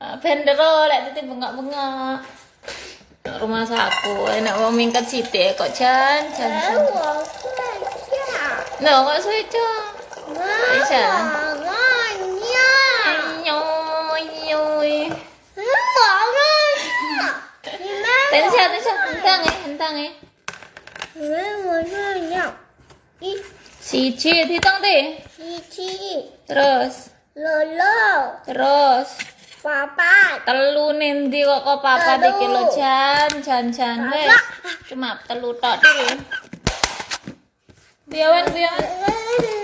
Ah, Bendero oh, lek titik bengak-bengak. Rumah saku enak mau mingkat sithik kok jan jan. Nah, kok suwe Bisa. Tensia, eh, eh. Hitung deh. Cici. Terus. Lolo. Terus. 爸爸，telu nendi kok kok papa Telu. iki lho jan jan jan wes. Cuma telu tok dhewe. Biawan biawan.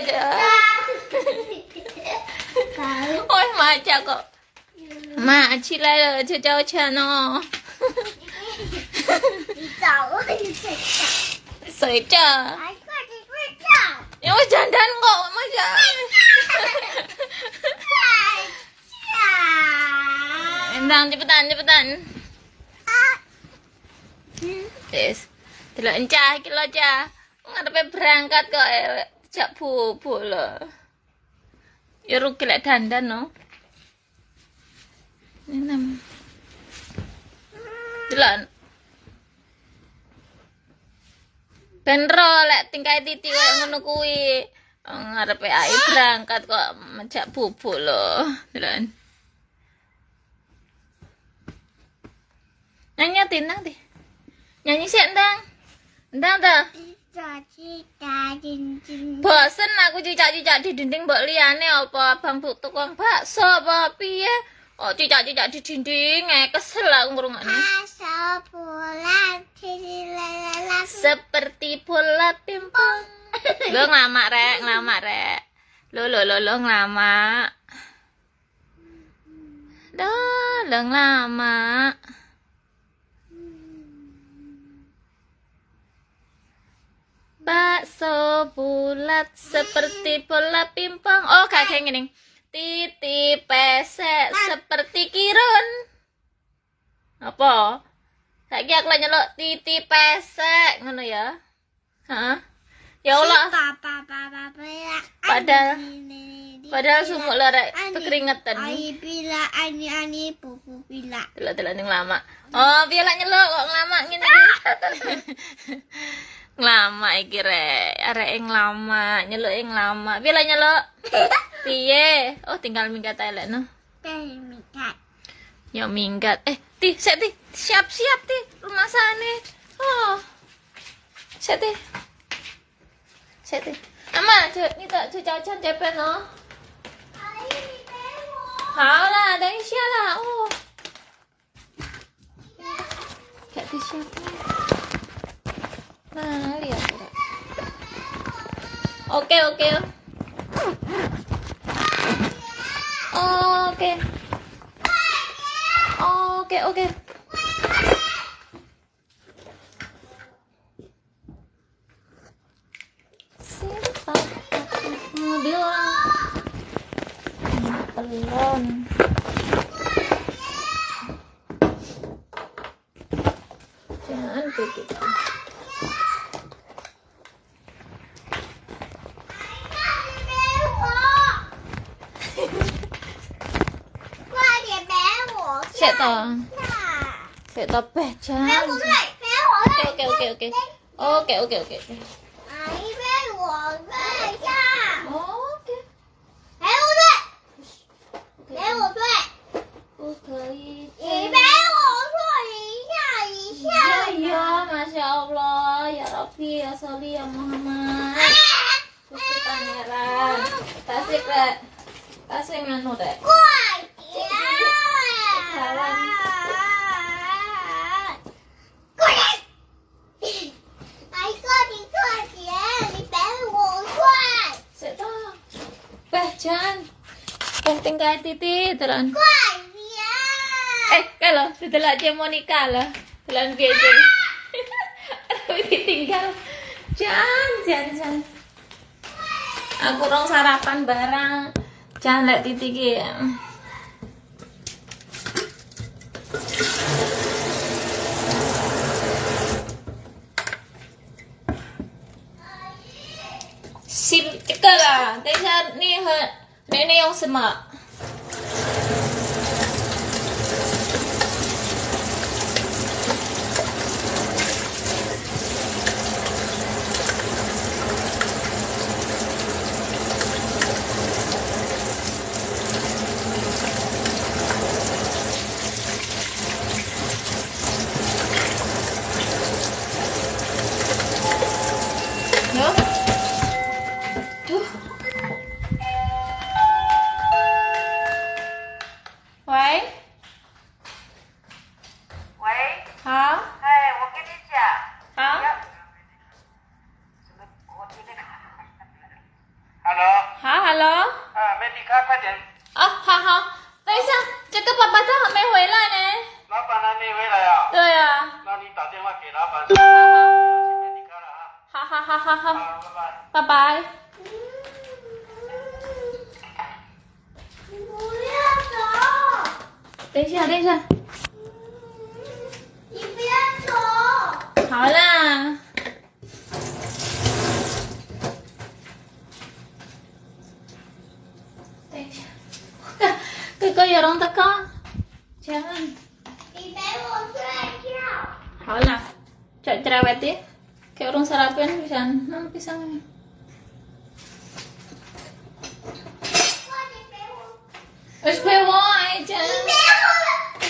ada. Ôi mà chào cậu. Mà chị lại rồi cho cháu chờ nó. Cepetan cepetan. Yes. Delok encah iki lho, Cah. Ngarepe berangkat kok. Eh, jak bubuk lho. Ya rugi lek dandan no. Enam. Delok. Ben ro lek tingkai titi koyo ngono kuwi. Ngarepe ai berangkat kok majak bubuk lho. Delok. Nyanyi tinang deh. Nyanyi sih endang. Endang dah. Bosen aku cicak-cicak di dinding mbok liyane apa abang bu tukang bakso apa piye? Ya? Oh cicak-cicak di dinding eh kesel aku ngrungokne. Seperti bola pimpong. Lo ngelamak rek, ngelamak rek. Lo lo lo lo ngelamak. Lo lo ngelamak. bakso bulat seperti bola pimpong. oh kakek ini titi pesek seperti kirun. Apa? Lagi aku nyeluk titi pesek. Ngono ya? Hah? ya Allah. Pada, pada sumuk lara kekeringetan ani bila ani ani pupu bila. Telat telat yang lama oh bila nyelok kok lama ini. iki. nglamak iki rek, arek nglamak, nyeluk ing lama. Piye lak nyeluk? Piye? Oh, tinggal minggat ae lek no. 带你看， Ya minggat. Eh, Ti, sik Ti. Siap-siap Ti, rumah sana. Oh. Sik Ti. Sik Ti. Ama,这你的这家酱这边哦。阿姨你陪我。好啦，等一下啦。哦。Gak disiapin. Nah, lihat. lihat. Oke, oke. Oke. Oke, oke. Siapa? Mobil orang. Telon. sẽ tờ sẽ tờ bè cha ok ok ok ok. Ok ok ok Sophia, Solia, Muhammad. Terus kita merah. Tasik, Tasik, mana deh? Kuai. penting kaya titi telan. Eh, kalau setelah dia Monica lah, telan. Ah! Tapi ditinggal. Jan, Jan, Aku dong sarapan barang. Jan lihat titi ki. 你用什么？喂，喂，好，哎，我跟你讲，好。Hello，好，Hello，啊，美迪卡，快点，啊，好好，等一下，这个爸爸他还没回来呢。老板还没回来啊？对啊，那你打电话给老板。好好好好好，好，拜拜。拜拜。不要走！等一下等一下。你不要走。好啦。等一下。哥哥有龙的膏姐问。你陪我睡觉。好啦。再再来玩点给我弄下来不然我想弄不上来快点给我。二十块钱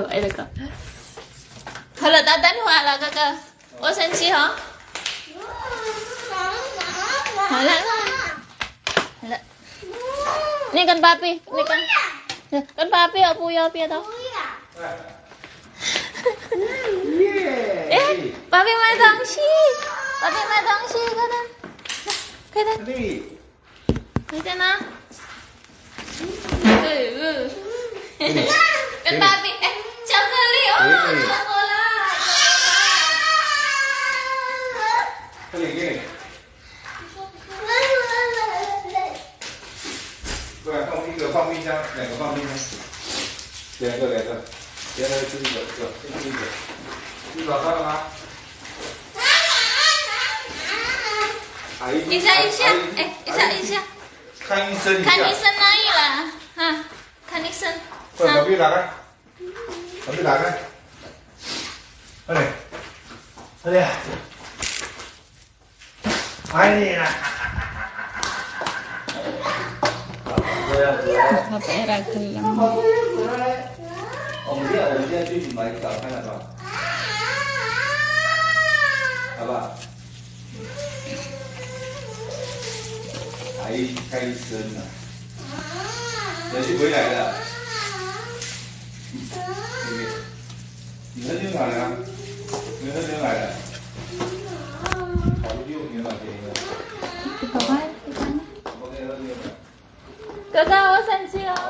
会坏的。好了，了，哥哥，我生气哈。好了，好了，你跟芭比，你跟，跟芭比要，不要别的。哎，芭比买东西，芭比买东西，快点，快点，快点呐！跟芭比。放一个放冰箱，两个放冰箱，两个两个，两个吃一个，一个吃一个。吃早餐了吗？阿姨，一下一下阿姨，哎，一下一下，看医生一下。看医生那里了，哈，看医生。快，把啊，冰打开，把冰打开。快点，快点。哎呀！ Tapera kelang. Om dia, om dia tu di mic tak kan apa? Apa? Ai kai sen lah. Jadi boleh lagi lah. Ni ni mana ya? Ni ni mana ya? Kalau dia. 小三我要生气了。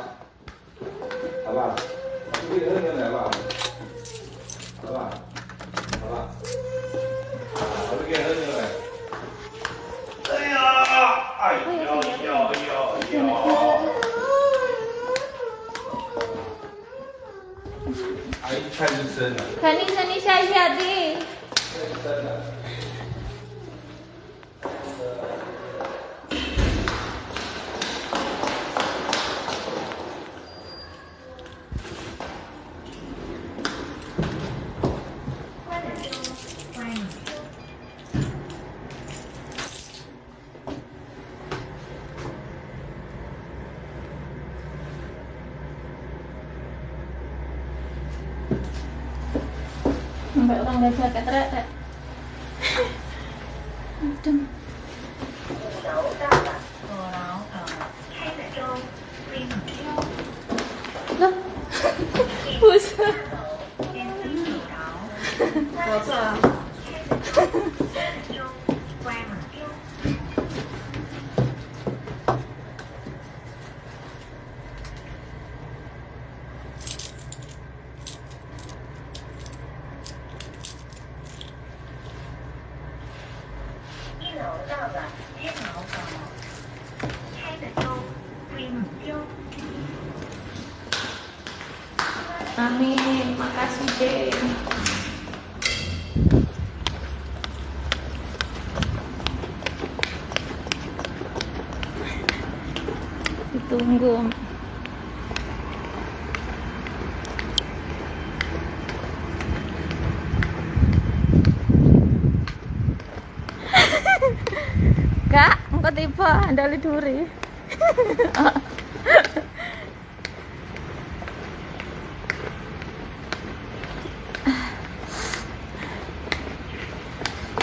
我刚来接他，对对对。嗯，对吗？老干了，无聊啊。开的粥，微辣。那，不是。搞错了。Amin, makasih deh. Ditunggu. Kak, engkau tiba andali duri.